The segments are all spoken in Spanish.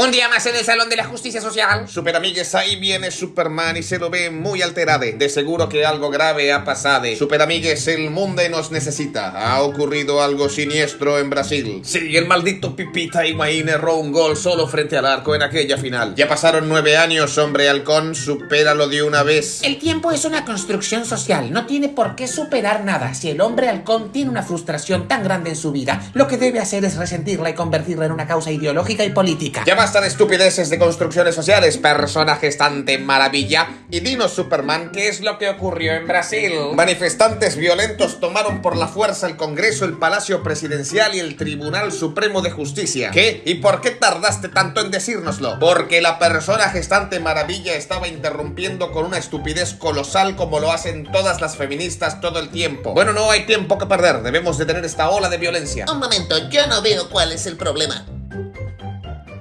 Un día más en el Salón de la Justicia Social. Super amigues, ahí viene Superman y se lo ve muy alterado. De seguro que algo grave ha pasado. Super amigues, el mundo nos necesita. Ha ocurrido algo siniestro en Brasil. Sí, el maldito Pipita Higuaín erró un gol solo frente al arco en aquella final. Ya pasaron nueve años, hombre halcón, supéralo de una vez. El tiempo es una construcción social, no tiene por qué superar nada. Si el hombre halcón tiene una frustración tan grande en su vida, lo que debe hacer es resentirla y convertirla en una causa ideológica y política. Ya basta de estupideces de construcciones sociales, personajes tan de maravilla. Y dinos, Superman, ¿qué es lo que ocurrió en Brasil? Manifestantes violentos tomaron por la fuerza el Congreso, el Palacio Presidencial y el Tribunal Supremo de Justicia. ¿Qué? ¿Y por qué tardaste tanto en decírnoslo? Porque la persona gestante maravilla estaba interrumpiendo con una estupidez colosal como lo hacen todas las feministas todo el tiempo. Bueno, no hay tiempo que perder, debemos detener esta ola de violencia. Un momento, yo no veo cuál es el problema.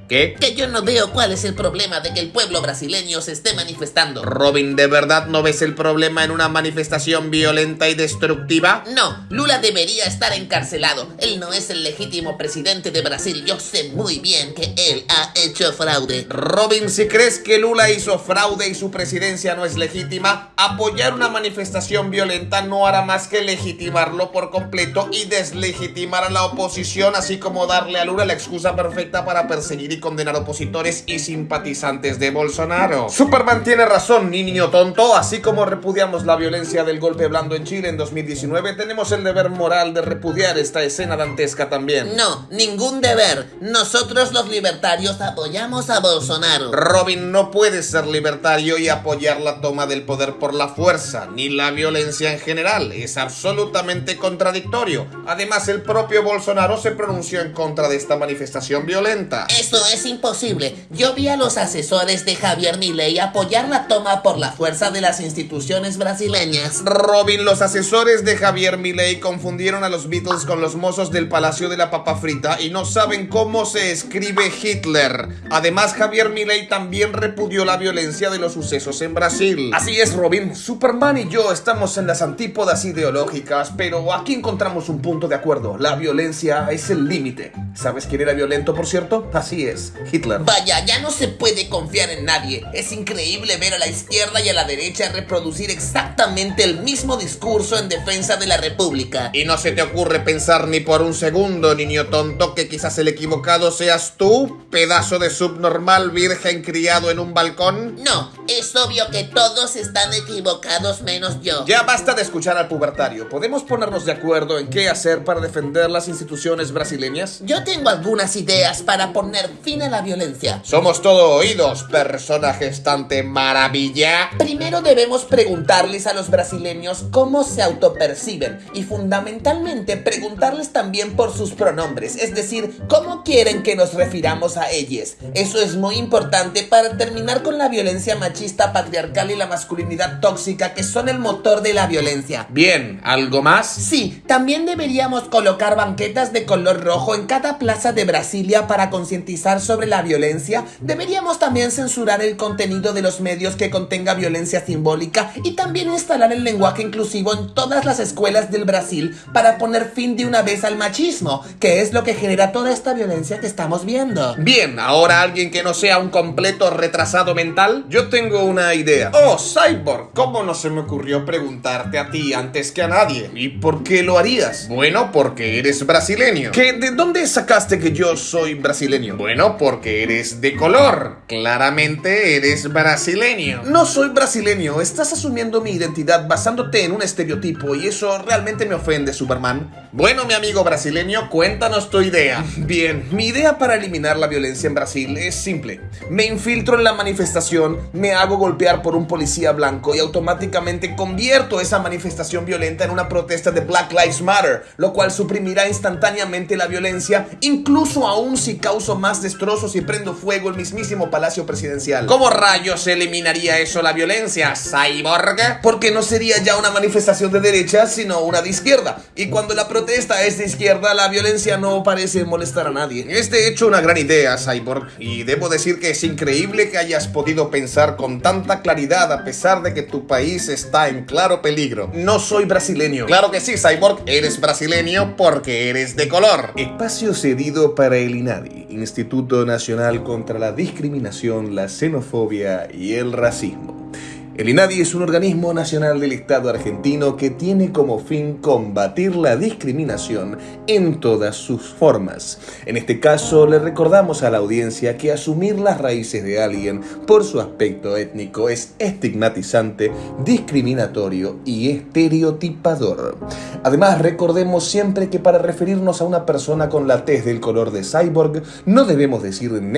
¿Qué? Que yo no veo cuál es el problema de que el pueblo brasileño se esté manifestando. Robin, ¿de verdad no ves el problema en una manifestación violenta y destructiva? No, Lula debería estar encarcelado. Él no es el legítimo presidente de Brasil. Yo sé muy bien que él ha hecho fraude. Robin, si crees que Lula hizo fraude y su presidencia no es legítima, apoyar una manifestación violenta no hará más que legitimarlo por completo y deslegitimar a la oposición, así como darle a Lula la excusa perfecta para perseguir y condenar opositores y simpatizantes de Bolsonaro. Superman tiene razón, niño tonto, así como repudiamos la violencia del golpe blando en Chile en 2019, tenemos el deber moral de repudiar esta escena dantesca también. No, ningún deber. Nosotros los libertarios apoyamos a Bolsonaro. Robin no puede ser libertario y apoyar la toma del poder por la fuerza, ni la violencia en general. Es absolutamente contradictorio. Además, el propio Bolsonaro se pronunció en contra de esta manifestación violenta. Eso es imposible. Yo vi a los asesores de Javier Milei apoyar la toma por la fuerza de las instituciones brasileñas. Robin, los asesores de Javier Milei confundieron a los Beatles con los mozos del Palacio de la Papa Frita y no saben cómo se escribe Hitler. Además, Javier Milei también repudió la violencia de los sucesos en Brasil. Así es, Robin. Superman y yo estamos en las antípodas ideológicas, pero aquí encontramos un punto de acuerdo. La violencia es el límite. ¿Sabes quién era violento, por cierto? Así es, Hitler. Vaya, ya no se puede confiar en nadie. Es increíble ver a la izquierda y a la derecha reproducir exactamente el mismo discurso en defensa de la República. Y no se te ocurre pensar ni por un segundo, niño tonto, que quizás el equivocado seas tú, pedazo de subnormal virgen criado en un balcón. No, es obvio que todos están equivocados menos yo. Ya basta de escuchar al pubertario. ¿Podemos ponernos de acuerdo en qué hacer para defender las instituciones brasileñas? Yo tengo algunas ideas para poner fin a la violencia. Somos todo oídos, persona gestante maravilla. Primero debemos preguntarles a los brasileños cómo se autoperciben y fundamentalmente preguntarles también por sus pronombres, es decir, cómo quieren que nos refiramos a ellos. Eso es muy importante para terminar con la violencia machista, patriarcal y la masculinidad tóxica que son el motor de la violencia. Bien, ¿algo más? Sí, también deberíamos colocar banquetas de color rojo en cada plaza de Brasilia para concientizar sobre la violencia. Deberíamos también censurar el contenido de los medios que contenga violencia simbólica y también instalar el lenguaje inclusivo en todas las escuelas del Brasil para poner fin de una vez al machismo, que es lo que genera toda esta violencia que estamos viendo. Bien, ahora alguien que no sea un completo retrasado mental, yo tengo una idea. Oh, Cyborg, ¿cómo no se me ocurrió preguntarte a ti antes que a nadie? ¿Y por qué lo harías? Bueno, porque eres brasileño. ¿Qué, ¿De dónde sacaste que yo soy brasileño? Bueno, porque eres de color. Claramente eres brasileño. No soy brasileño, estás asumiendo mi identidad basándote en un estereotipo y eso realmente me ofende, Superman. Bueno, mi amigo brasileño, cuéntanos tu idea. Bien, mi idea para eliminar la violencia en Brasil es simple. Me infiltro en la manifestación, me hago golpear por un policía blanco y automáticamente convierto esa manifestación violenta en una protesta de Black Lives Matter, lo cual suprimirá instantáneamente la violencia, incluso aún si causo más destrozos y prendo fuego el mismísimo palacio presidencial. ¿Cómo rayos eliminaría eso la violencia, Cyborg? Porque no sería ya una manifestación de derecha, sino una de izquierda. Y cuando la protesta es de izquierda, la violencia no parece molestar a nadie. Es de hecho una gran idea, Cyborg, y debo decir que es increíble que hayas podido pensar con tanta claridad a pesar de que tu país está en claro peligro. No soy brasileño. Claro que sí, Cyborg, eres brasileño porque eres de color. Espacio cedido para el INADI, Instituto Instituto Nacional contra la Discriminación, la Xenofobia y el Racismo. El INADI es un organismo nacional del Estado argentino que tiene como fin combatir la discriminación en todas sus formas. En este caso, le recordamos a la audiencia que asumir las raíces de alguien por su aspecto étnico es estigmatizante, discriminatorio y estereotipador. Además, recordemos siempre que para referirnos a una persona con la tez del color de cyborg, no debemos decir negro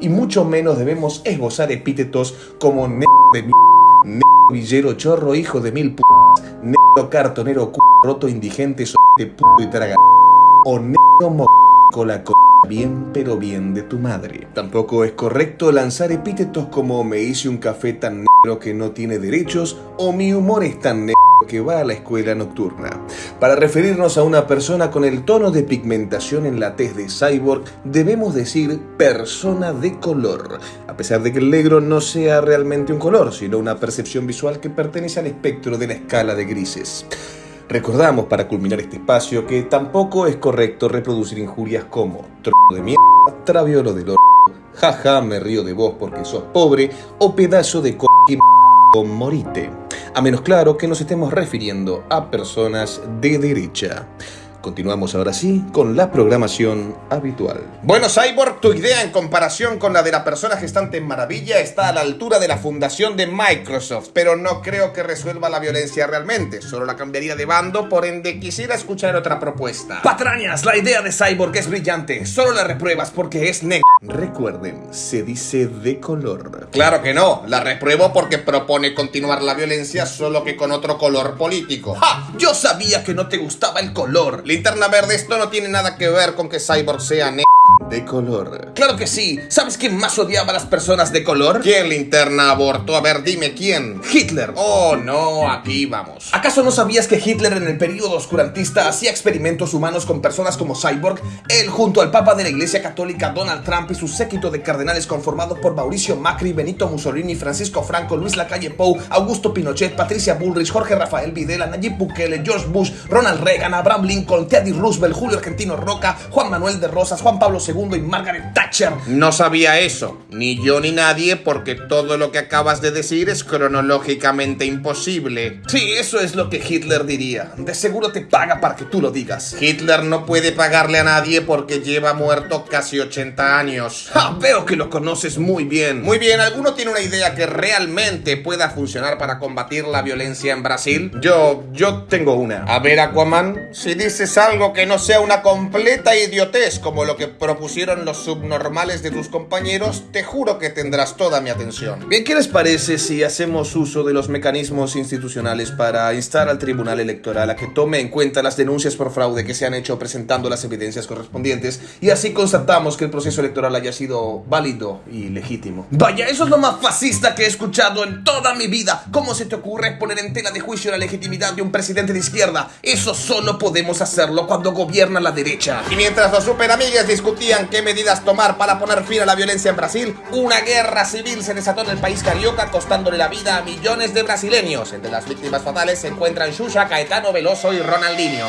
y mucho menos debemos esbozar epítetos como negro de negro villero chorro, hijo de mil p negro cartonero c roto indigente de p y traga o negro mo la c bien pero bien de tu madre. Tampoco es correcto lanzar epítetos como me hice un café tan negro que no tiene derechos o mi humor es tan negro que va a la escuela nocturna. Para referirnos a una persona con el tono de pigmentación en la tez de cyborg, debemos decir persona de color, a pesar de que el negro no sea realmente un color, sino una percepción visual que pertenece al espectro de la escala de grises. Recordamos para culminar este espacio que tampoco es correcto reproducir injurias como tro de mierda, traviolo de oro, jaja, me río de vos porque sos pobre o pedazo de co con morite. A menos claro que nos estemos refiriendo a personas de derecha. Continuamos ahora sí con la programación habitual. Bueno, Cyborg, tu idea en comparación con la de la persona gestante en Maravilla está a la altura de la fundación de Microsoft, pero no creo que resuelva la violencia realmente, solo la cambiaría de bando, por ende quisiera escuchar otra propuesta. Patrañas, la idea de Cyborg es brillante, solo la repruebas porque es negro. Recuerden, se dice de color. Claro que no, la repruebo porque propone continuar la violencia solo que con otro color político. ¡Ja! Yo sabía que no te gustaba el color. Linterna verde, esto no tiene nada que ver con que Cyborg sea negro. De color. Claro que sí. ¿Sabes quién más odiaba a las personas de color? ¿Quién linterna abortó? A ver, dime quién. Hitler. Oh, no, aquí vamos. ¿Acaso no sabías que Hitler en el periodo oscurantista hacía experimentos humanos con personas como Cyborg? Él junto al Papa de la Iglesia Católica Donald Trump y su séquito de cardenales conformados por Mauricio Macri, Benito Mussolini, Francisco Franco, Luis Lacalle Pou, Augusto Pinochet, Patricia Bullrich, Jorge Rafael Videla, Nayib Bukele, George Bush, Ronald Reagan, Abraham Lincoln, Teddy Roosevelt, Julio Argentino Roca, Juan Manuel de Rosas, Juan Pablo II y Margaret Thatcher. No sabía eso, ni yo ni nadie, porque todo lo que acabas de decir es cronológicamente imposible. Sí, eso es lo que Hitler diría. De seguro te paga para que tú lo digas. Hitler no puede pagarle a nadie porque lleva muerto casi 80 años. Ah, veo que lo conoces muy bien. Muy bien, ¿alguno tiene una idea que realmente pueda funcionar para combatir la violencia en Brasil? Yo, yo tengo una. A ver, Aquaman, si dices algo que no sea una completa idiotez como lo que propusieron los subnormales de tus compañeros, te juro que tendrás toda mi atención. Bien, ¿qué les parece si hacemos uso de los mecanismos institucionales para instar al Tribunal Electoral a que tome en cuenta las denuncias por fraude que se han hecho presentando las evidencias correspondientes y así constatamos que el proceso electoral haya sido válido y legítimo? Vaya, eso es lo más fascista que he escuchado en toda mi vida. ¿Cómo se te ocurre poner en tela de juicio la legitimidad de un presidente de izquierda? Eso solo podemos hacerlo cuando gobierna la derecha. Y mientras los superamigues discutían qué medidas tomar para poner fin a la violencia en Brasil, una guerra civil se desató en el país carioca costándole la vida a millones de brasileños. Entre las víctimas fatales se encuentran Xuxa, Caetano Veloso y Ronaldinho.